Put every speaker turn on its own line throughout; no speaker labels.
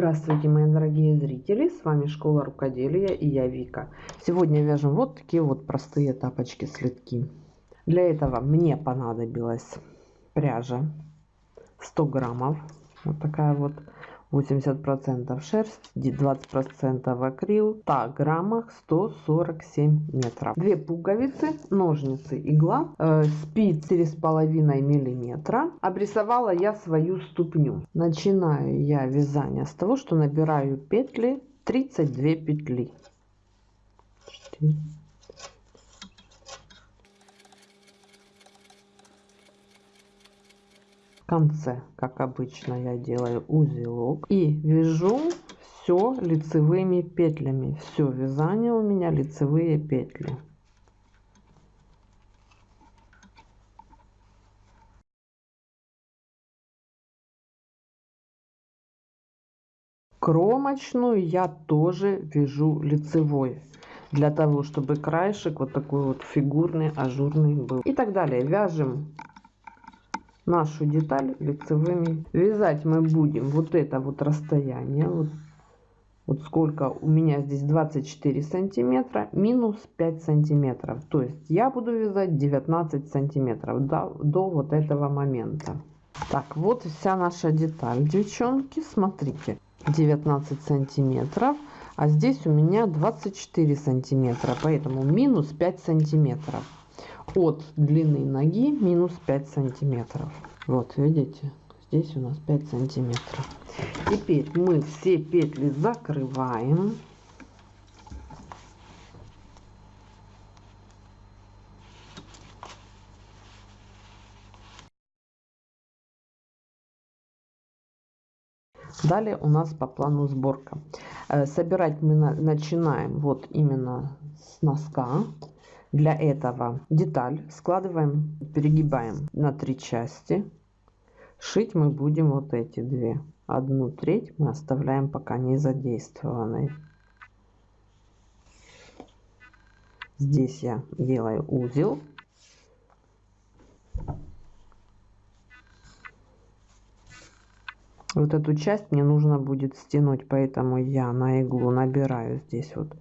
Здравствуйте, мои дорогие зрители! С вами Школа Рукоделия и я Вика. Сегодня вяжем вот такие вот простые тапочки-слитки. Для этого мне понадобилась пряжа 100 граммов. Вот такая вот 80% шерсть, 20% акрил, 100 граммах 147 метров. Две пуговицы, ножницы, игла, э, спиц 4,5 миллиметра. Обрисовала я свою ступню. Начинаю я вязание с того, что набираю петли 32 петли. 4. Конце, как обычно я делаю узелок и вяжу все лицевыми петлями. Все вязание у меня лицевые петли. Кромочную я тоже вяжу лицевой для того чтобы краешек вот такой вот фигурный ажурный был и так далее вяжем нашу деталь лицевыми. Вязать мы будем вот это вот расстояние. Вот, вот сколько у меня здесь 24 сантиметра минус 5 сантиметров. То есть я буду вязать 19 сантиметров до, до вот этого момента. Так, вот вся наша деталь, девчонки. Смотрите, 19 сантиметров. А здесь у меня 24 сантиметра, поэтому минус 5 сантиметров от длины ноги минус 5 сантиметров. Вот, видите, здесь у нас 5 сантиметров. Теперь мы все петли закрываем. Далее у нас по плану сборка. Э, собирать мы начинаем вот именно с носка. Для этого деталь складываем, перегибаем на три части. Шить мы будем вот эти две. Одну треть мы оставляем пока не задействованной. Здесь я делаю узел. Вот эту часть мне нужно будет стянуть, поэтому я на иглу набираю здесь вот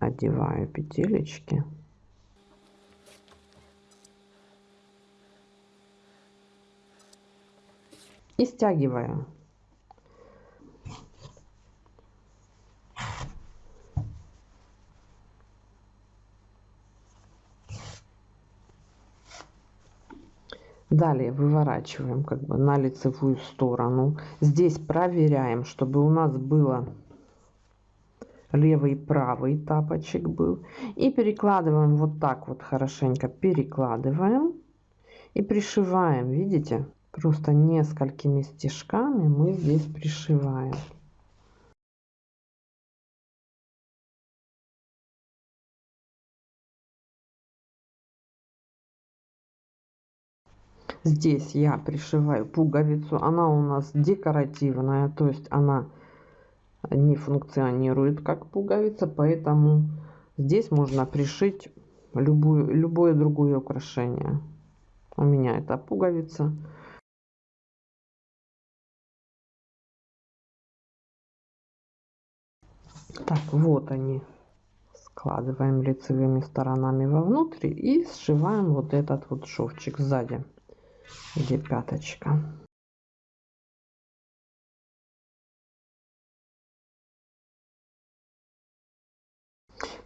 одеваю петелечки и стягиваю Далее выворачиваем как бы на лицевую сторону. Здесь проверяем, чтобы у нас было левый правый тапочек был. И перекладываем вот так вот хорошенько перекладываем и пришиваем. Видите просто несколькими стежками мы здесь пришиваем. Здесь я пришиваю пуговицу. Она у нас декоративная то есть она не функционирует как пуговица, поэтому здесь можно пришить любую, любое другое украшение. У меня это пуговица. Так, вот они. Складываем лицевыми сторонами вовнутрь и сшиваем вот этот вот шовчик сзади, где пяточка.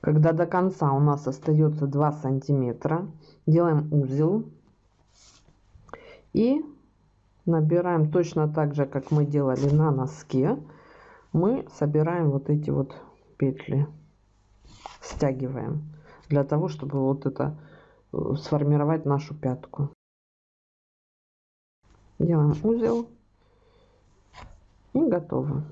Когда до конца у нас остается 2 сантиметра делаем узел и набираем точно так же как мы делали на носке мы собираем вот эти вот петли стягиваем для того чтобы вот это э, сформировать нашу пятку. Делаем узел и готово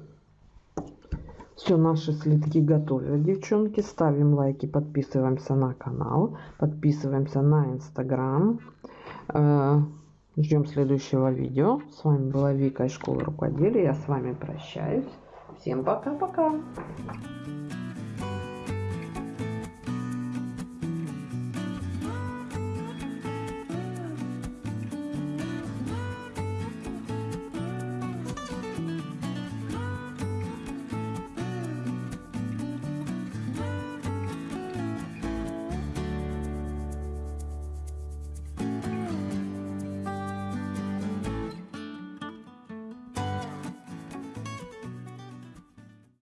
все, наши слитки готовы. Девчонки, ставим лайки, подписываемся на канал, подписываемся на инстаграм. Э, ждем следующего видео. С вами была Вика из школы рукоделия. Я с вами прощаюсь. Всем пока-пока.